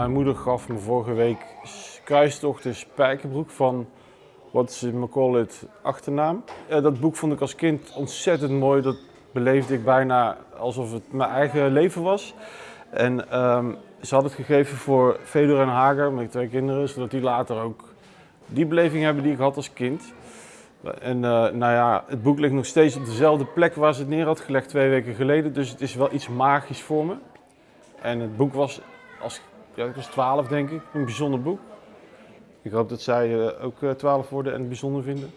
mijn moeder gaf me vorige week Kruistocht in Spijkerbroek van wat is McCall achternaam. Uh, dat boek vond ik als kind ontzettend mooi. Dat beleefde ik bijna alsof het mijn eigen leven was. En um, ze had het gegeven voor Fedor en Hager, mijn twee kinderen, zodat die later ook die beleving hebben die ik had als kind. En uh, nou ja, het boek ligt nog steeds op dezelfde plek waar ze het neer had gelegd twee weken geleden. Dus het is wel iets magisch voor me. En het boek was, als, ja, ik was 12 denk ik, een bijzonder boek. Ik hoop dat zij uh, ook 12 worden en het bijzonder vinden.